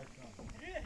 Yeah.